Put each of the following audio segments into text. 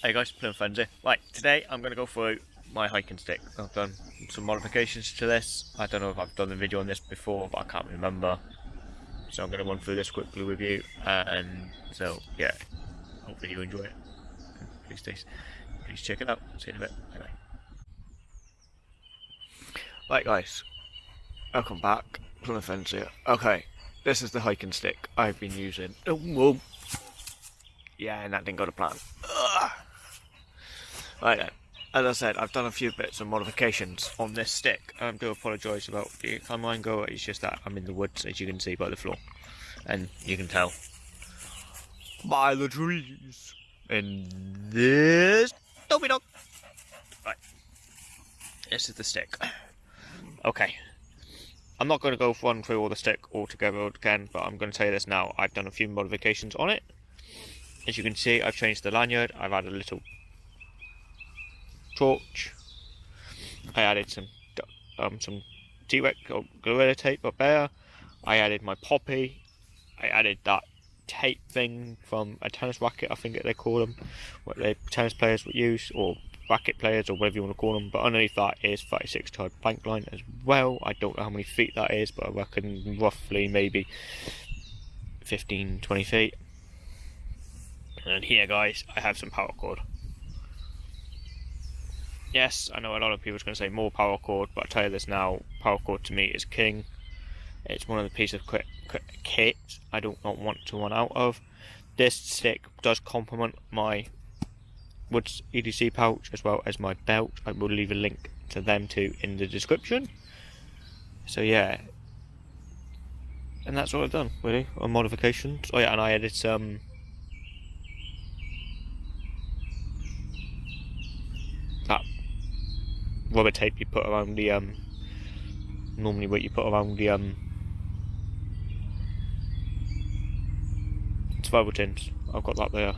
Hey guys, Plum Frenzy. Right, today I'm going to go through my hiking stick. I've done some modifications to this. I don't know if I've done a video on this before, but I can't remember. So I'm going to run through this quickly with you. And so, yeah, hopefully you enjoy it. Please, please, please check it out. See you in a bit. Bye bye. Right guys, welcome back. Plum Frenzy. Okay, this is the hiking stick I've been using. Oh, whoa. Yeah, and that didn't go to plan. Ugh. Right then, as I said, I've done a few bits of modifications on this stick. I do apologise about the timeline go, it's just that I'm in the woods, as you can see by the floor. And you can tell by the trees And this Dopey Dog. Right, this is the stick. Okay, I'm not going to go run through all the stick altogether again, but I'm going to tell you this now. I've done a few modifications on it. As you can see, I've changed the lanyard. I've added a little torch. I added some um, some T-Rex or Gorilla Tape up there. I added my poppy. I added that tape thing from a tennis racket, I think they call them, what the tennis players would use, or racket players, or whatever you want to call them. But underneath that is 36 yard bank line as well. I don't know how many feet that is, but I reckon roughly maybe 15, 20 feet. And here, guys, I have some paracord. Yes, I know a lot of people are going to say more paracord, but I tell you this now, paracord to me is king. It's one of the pieces of kit I do not want to run out of. This stick does complement my Woods EDC pouch as well as my belt. I will leave a link to them too in the description. So yeah, and that's all I've done really on modifications. Oh yeah, and I added some rubber tape you put around the um normally what you put around the um survival tins. I've got that there.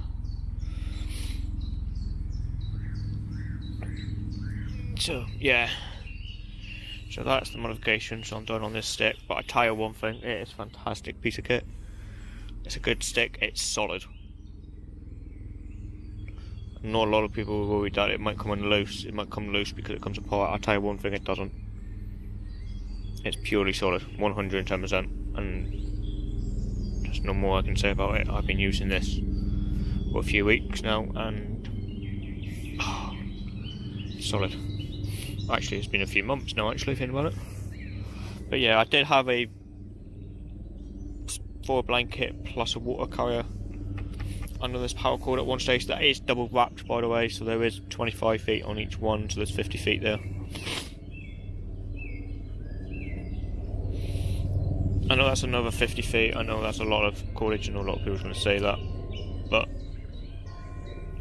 So yeah. So that's the modification so I'm doing on this stick. But I tell you one thing, it is a fantastic piece of kit. It's a good stick, it's solid not a lot of people worry that it might come loose. It might come loose because it comes apart. I'll tell you one thing, it doesn't. It's purely solid, 110%. And there's no more I can say about it. I've been using this for a few weeks now and oh, solid. Actually, it's been a few months now, actually, thinking about it. But yeah, I did have a four blanket plus a water carrier under this paracord at one stage. That is double wrapped, by the way, so there is 25 feet on each one, so there's 50 feet there. I know that's another 50 feet, I know that's a lot of cordage, and a lot of people are going to say that, but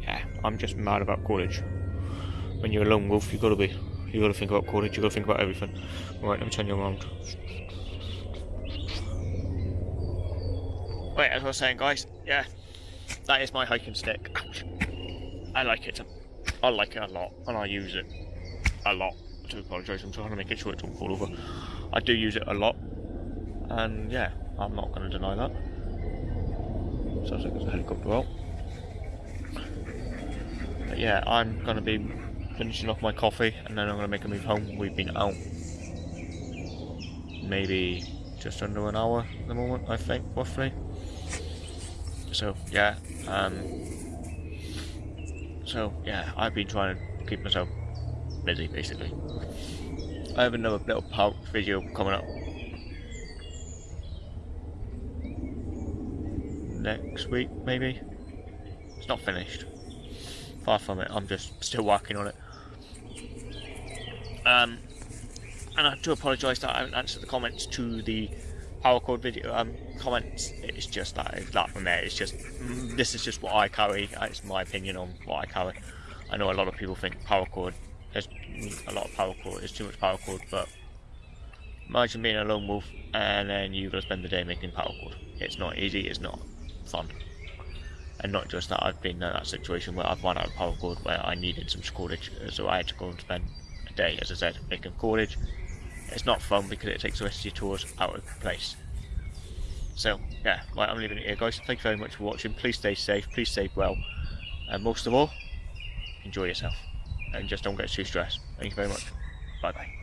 yeah, I'm just mad about cordage. When you're a lone wolf, you've got to be. You've got to think about cordage, you've got to think about everything. Right, let me turn you around. Wait, as I was saying, guys, yeah, that is my hiking stick. I like it. I like it a lot, and I use it a lot. To apologise, I'm trying to make sure it don't fall over. I do use it a lot, and yeah, I'm not going to deny that. Sounds like there's a helicopter out. But yeah, I'm going to be finishing off my coffee, and then I'm going to make a move home. We've been out maybe just under an hour at the moment, I think, roughly. So yeah, um, so yeah, I've been trying to keep myself busy basically. I have another little pouch video coming up next week maybe. It's not finished. Far from it. I'm just still working on it. Um, and I do apologise that I haven't answered the comments to the paracord video um, comments. It's just that that from there. It's just this is just what I carry. It's my opinion on what I carry. I know a lot of people think paracord. There's a lot of paracord. There's too much paracord, but imagine being a lone wolf and then you've got to spend the day making paracord. It's not easy. It's not fun. And not just that, I've been in that situation where I've run out of paracord where I needed some cordage, so I had to go and spend a day, as I said, making cordage it's not fun because it takes the rest of your tours out of place. So, yeah, right, I'm leaving it here, guys. Thank you very much for watching. Please stay safe, please stay well, and most of all, enjoy yourself and just don't get too stressed. Thank you very much. Bye bye.